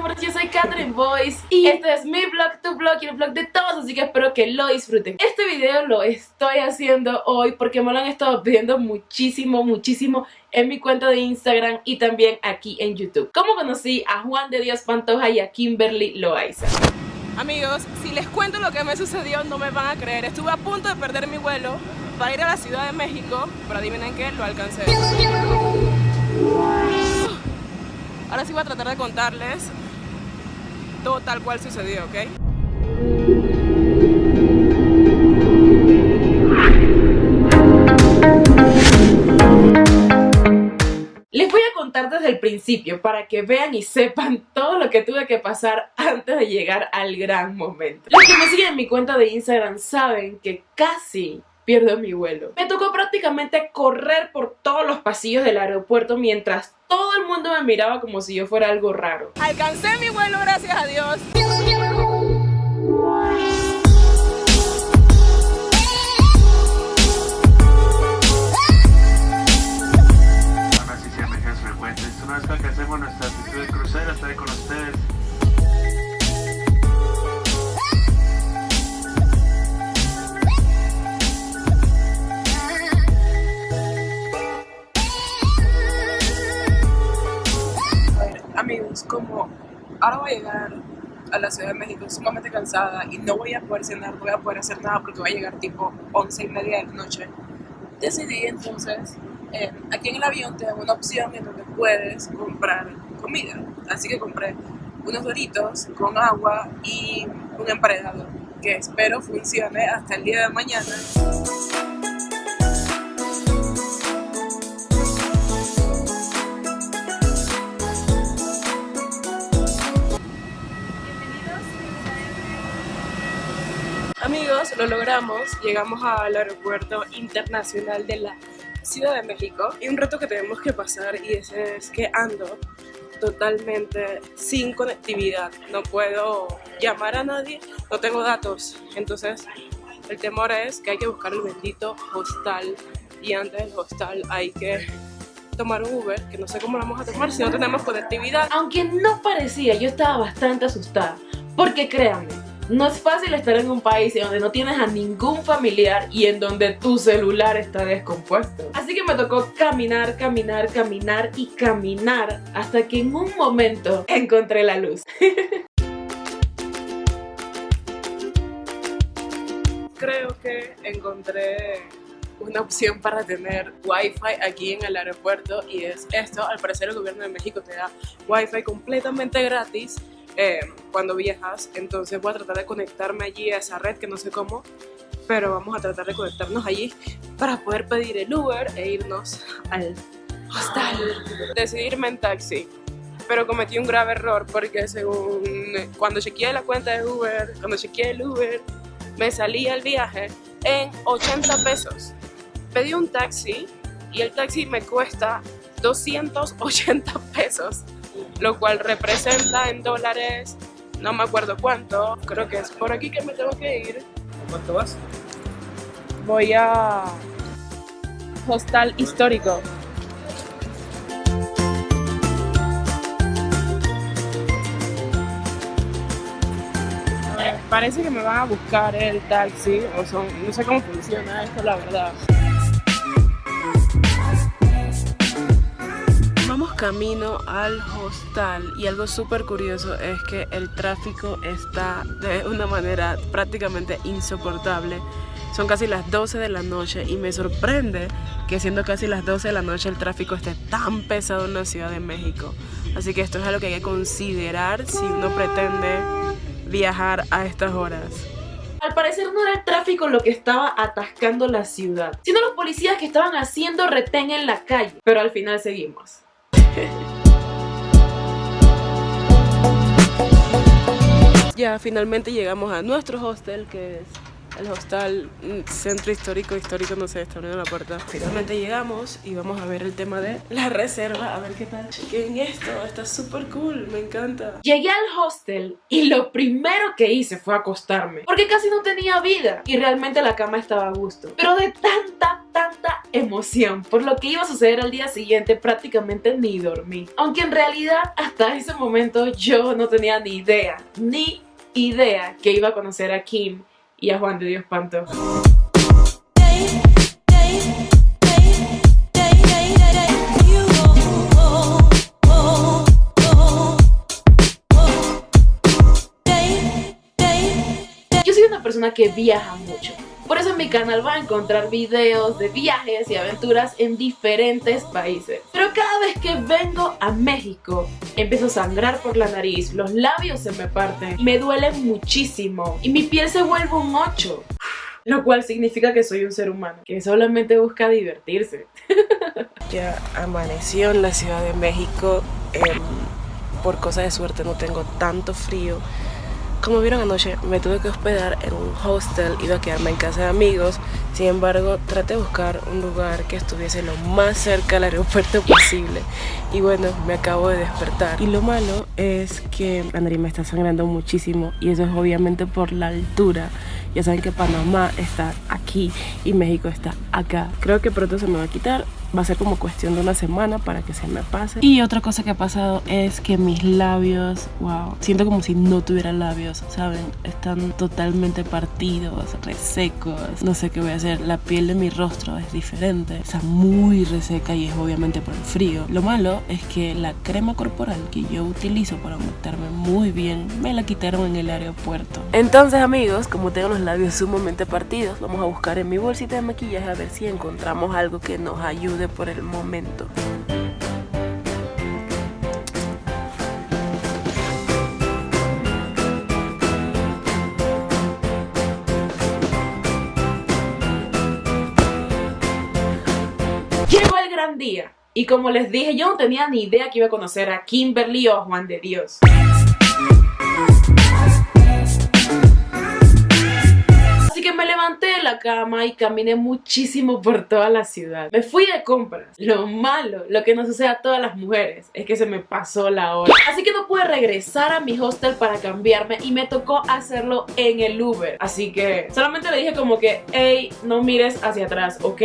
amores, yo soy Catherine Boyce y este es mi vlog, tu vlog y el vlog de todos, así que espero que lo disfruten. Este video lo estoy haciendo hoy porque me lo han estado pidiendo muchísimo, muchísimo en mi cuenta de Instagram y también aquí en YouTube. ¿Cómo conocí a Juan de Dios Pantoja y a Kimberly Loaiza? Amigos, si les cuento lo que me sucedió no me van a creer. Estuve a punto de perder mi vuelo para ir a la Ciudad de México, pero adivinen qué, lo alcancé. Ahora sí voy a tratar de contarles todo tal cual sucedió, ¿ok? Les voy a contar desde el principio para que vean y sepan todo lo que tuve que pasar antes de llegar al gran momento. Los que me siguen en mi cuenta de Instagram saben que casi pierdo mi vuelo. Me tocó prácticamente correr por todos los pasillos del aeropuerto mientras todo el mundo me miraba como si yo fuera algo raro. Alcancé mi vuelo, gracias a Dios. Una vez que alcancemos nuestra altitud de crucero, estaré con ustedes. Amigos, como ahora voy a llegar a la Ciudad de México sumamente cansada y no voy a poder cenar, no voy a poder hacer nada porque voy a llegar tipo 11 y media de la noche, decidí entonces, eh, aquí en el avión te dan una opción en donde puedes comprar comida. Así que compré unos doritos con agua y un emparedado que espero funcione hasta el día de mañana. Amigos, lo logramos. Llegamos al aeropuerto internacional de la Ciudad de México. Y un reto que tenemos que pasar y ese es que ando totalmente sin conectividad. No puedo llamar a nadie, no tengo datos. Entonces, el temor es que hay que buscar el bendito hostal. Y antes del hostal hay que tomar un Uber, que no sé cómo lo vamos a tomar si no tenemos conectividad. Aunque no parecía, yo estaba bastante asustada. Porque créanme, no es fácil estar en un país donde no tienes a ningún familiar y en donde tu celular está descompuesto. Así que me tocó caminar, caminar, caminar y caminar hasta que en un momento encontré la luz. Creo que encontré una opción para tener wifi aquí en el aeropuerto y es esto, al parecer el gobierno de México te da wifi completamente gratis eh, cuando viajas, entonces voy a tratar de conectarme allí a esa red que no sé cómo, pero vamos a tratar de conectarnos allí para poder pedir el Uber e irnos al hostal. Decidí irme en taxi, pero cometí un grave error porque según cuando chequeé la cuenta de Uber, cuando chequeé el Uber, me salía el viaje en 80 pesos. Pedí un taxi y el taxi me cuesta 280 pesos lo cual representa en dólares, no me acuerdo cuánto, creo que es por aquí que me tengo que ir. ¿Cuánto vas? Voy a Hostal Histórico. Parece que me van a buscar el taxi, o son, no sé cómo funciona esto, la verdad. Camino al hostal y algo súper curioso es que el tráfico está de una manera prácticamente insoportable. Son casi las 12 de la noche y me sorprende que siendo casi las 12 de la noche el tráfico esté tan pesado en la Ciudad de México. Así que esto es algo que hay que considerar si uno pretende viajar a estas horas. Al parecer no era el tráfico lo que estaba atascando la ciudad, sino los policías que estaban haciendo retén en la calle. Pero al final seguimos. Ya finalmente llegamos a nuestro hostel que es al hostal mm, centro histórico, histórico, no sé, está abriendo la puerta. Finalmente llegamos y vamos a ver el tema de la reserva, a ver qué tal. Chequen esto, está súper cool, me encanta. Llegué al hostel y lo primero que hice fue acostarme, porque casi no tenía vida y realmente la cama estaba a gusto. Pero de tanta, tanta emoción por lo que iba a suceder al día siguiente prácticamente ni dormí. Aunque en realidad hasta ese momento yo no tenía ni idea, ni idea que iba a conocer a Kim y a Juan de Dios Pantoja. Yo soy una persona que viaja mucho. Por eso en mi canal va a encontrar videos de viajes y aventuras en diferentes países. Pero cada vez que vengo a México, empiezo a sangrar por la nariz, los labios se me parten, me duelen muchísimo y mi piel se vuelve un 8. Lo cual significa que soy un ser humano, que solamente busca divertirse. Ya amaneció en la Ciudad de México. em, por cosa de suerte no tengo tanto frío. Como vieron anoche, me tuve que hospedar en un hostel, iba a quedarme en casa de amigos. Sin embargo, traté de buscar un lugar que estuviese lo más cerca al aeropuerto posible. Y bueno, me acabo de despertar. Y lo malo es que la me está sangrando muchísimo y eso es obviamente por la altura. Ya saben que Panamá está aquí y México está acá. Creo que pronto se me va a quitar. Va a ser como cuestión de una semana para que se me pase. Y otra cosa que ha pasado es que mis labios, wow, siento como si no tuviera labios, ¿saben? Están totalmente partidos, resecos. No sé qué voy a hacer. La piel de mi rostro es diferente. Está muy reseca y es obviamente por el frío. Lo malo es que la crema corporal que yo utilizo para aumentarme muy bien me la quitaron en el aeropuerto. Entonces, amigos, como tengo los labios sumamente partidos, vamos a buscar en mi bolsita de maquillaje a ver si encontramos algo que nos ayude por el momento. Llegó el gran día. Y como les dije, yo no tenía ni idea que iba a conocer a Kimberly o a Juan de Dios. Que me levanté de la cama y caminé muchísimo por toda la ciudad. Me fui de compras. Lo malo, lo que nos sucede a todas las mujeres, es que se me pasó la hora. Así que no pude regresar a mi hostel para cambiarme y me tocó hacerlo en el Uber. Así que solamente le dije como que, hey, no mires hacia atrás, ¿ok?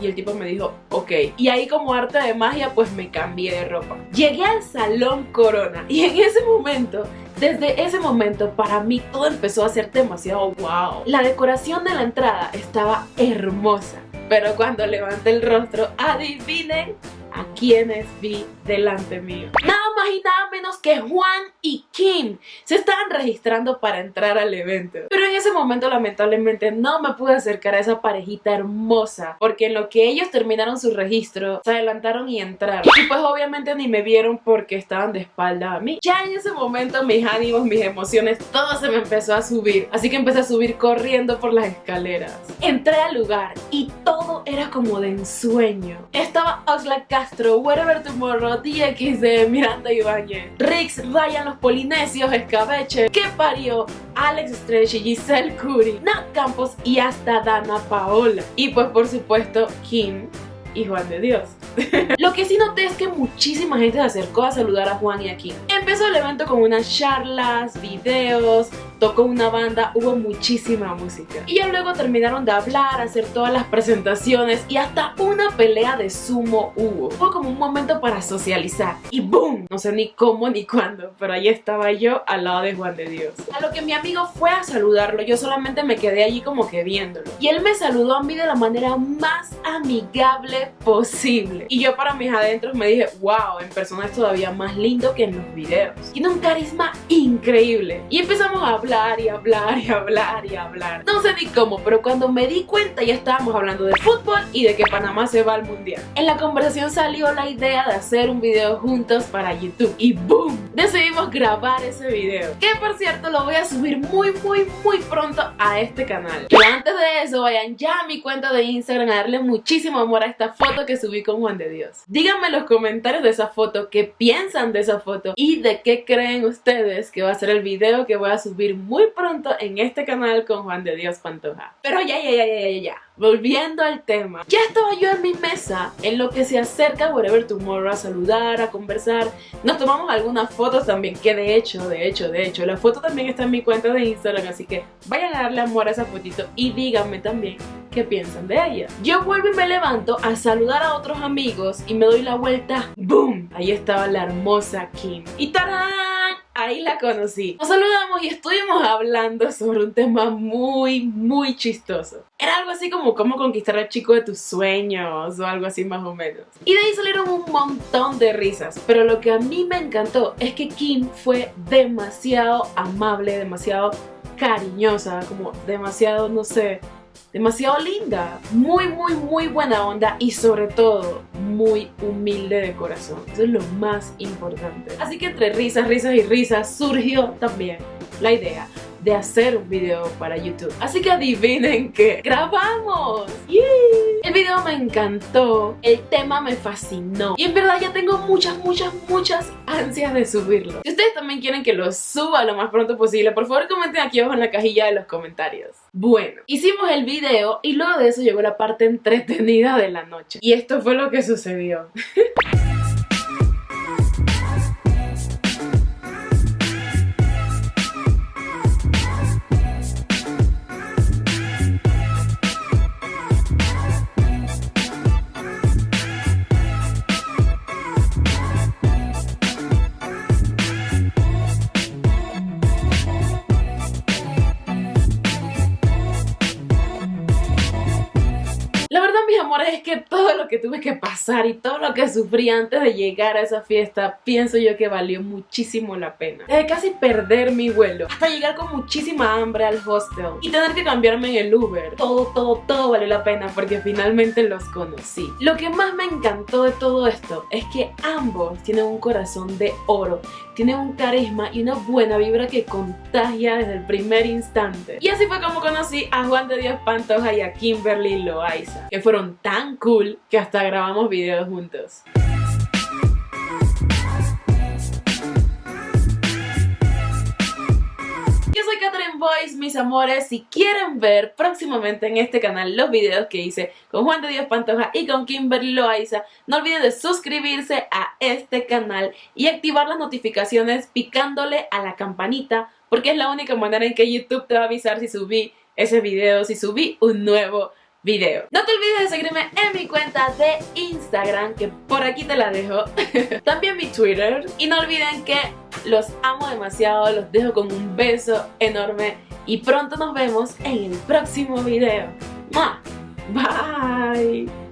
Y el tipo me dijo, ok. Y ahí como arte de magia, pues me cambié de ropa. Llegué al Salón Corona y en ese momento, desde ese momento, para mí todo empezó a ser demasiado wow. La decoración de la entrada estaba hermosa. Pero cuando levanté el rostro, adivinen a quienes vi delante mío. Nada más y nada menos que Juan y Kim se estaban registrando para entrar al evento. Pero en ese momento lamentablemente no me pude acercar a esa parejita hermosa porque en lo que ellos terminaron su registro se adelantaron y entraron. Y pues obviamente ni me vieron porque estaban de espalda a mí. Ya en ese momento mis ánimos, mis emociones, todo se me empezó a subir. Así que empecé a subir corriendo por las escaleras. Entré al lugar y todo era como de ensueño. Estaba Oxlack Castro, Wherever Tomorrow, DXD, Miranda Ibáñez, Rix, Ryan los Polinesios, Escabeche, que parió, Alex Stretch, Giselle Curry, Nat Campos y hasta Dana Paola. Y pues por supuesto Kim y Juan de Dios. Lo que sí noté es que muchísima gente se acercó a saludar a Juan y a Kim. Empezó el evento con unas charlas, videos, tocó una banda, hubo muchísima música. Y ya luego terminaron de hablar, hacer todas las presentaciones y hasta una pelea de sumo hubo. Fue como un momento para socializar. Y ¡boom! No sé ni cómo ni cuándo, pero ahí estaba yo al lado de Juan de Dios. A lo que mi amigo fue a saludarlo, yo solamente me quedé allí como que viéndolo. Y él me saludó a mí de la manera más amigable posible. Y yo para mis adentros me dije, wow, en persona es todavía más lindo que en los videos. Tiene un carisma increíble. Y empezamos a hablar y hablar y hablar y hablar. No sé ni cómo, pero cuando me di cuenta ya estábamos hablando de fútbol y de que Panamá se va al mundial. En la conversación salió la idea de hacer un video juntos para YouTube. Y ¡boom! Decidimos grabar ese video. Que por cierto lo voy a subir muy muy muy pronto a este canal. Pero antes de eso vayan ya a mi cuenta de Instagram a darle muchísimo amor a esta foto que subí con Juan de Dios. Díganme en los comentarios de esa foto qué piensan de esa foto y de qué creen ustedes que va a ser el video que voy a subir muy pronto en este canal con Juan de Dios Pantoja. Pero ya, ya, ya, ya, ya, ya. Volviendo al tema. Ya estaba yo en mi mesa, en lo que se acerca Whatever Tomorrow a saludar, a conversar. Nos tomamos algunas fotos también, que de hecho, de hecho, de hecho, la foto también está en mi cuenta de Instagram, así que vayan a darle amor a esa fotito y díganme también qué piensan de ella. Yo vuelvo y me levanto a saludar a otros amigos y me doy la vuelta. ¡Boom! Ahí estaba la hermosa Kim. ¡Y tarán! Ahí la conocí. Nos saludamos y estuvimos hablando sobre un tema muy, muy chistoso. Era algo así como cómo conquistar al chico de tus sueños o algo así más o menos. Y de ahí salieron un montón de risas, pero lo que a mí me encantó es que Kim fue demasiado amable, demasiado cariñosa, como demasiado, no sé, demasiado linda, muy muy muy buena onda y sobre todo muy humilde de corazón. Eso es lo más importante. Así que entre risas, risas y risas surgió también la idea de hacer un video para YouTube. Así que adivinen que grabamos. El video me encantó, el tema me fascinó y en verdad ya tengo muchas, muchas, muchas ansias de subirlo. Si ustedes también quieren que lo suba lo más pronto posible, por favor comenten aquí abajo en la cajilla de los comentarios. Bueno, hicimos el video y luego de eso llegó la parte entretenida de la noche. Y esto fue lo que sucedió. es que todo lo que tuve que pasar y todo lo que sufrí antes de llegar a esa fiesta, pienso yo que valió muchísimo la pena. Desde casi perder mi vuelo, hasta llegar con muchísima hambre al hostel y tener que cambiarme en el Uber. Todo, todo, todo valió la pena porque finalmente los conocí. Lo que más me encantó de todo esto es que ambos tienen un corazón de oro, tienen un carisma y una buena vibra que contagia desde el primer instante. Y así fue como conocí a Juan de Dios Pantoja y a Kimberly Loaiza, que fueron tan cool que hasta grabamos videos juntos. Yo soy Catherine Boyce, mis amores. Si quieren ver próximamente en este canal los videos que hice con Juan de Dios Pantoja y con Kimberly Loaiza, no olviden de suscribirse a este canal y activar las notificaciones picándole a la campanita porque es la única manera en que YouTube te va a avisar si subí ese video, si subí un nuevo video. No te olvides de seguirme en mi cuenta de Instagram, que por aquí te la dejo. También mi Twitter. Y no olviden que los amo demasiado, los dejo con un beso enorme y pronto nos vemos en el próximo video. Bye.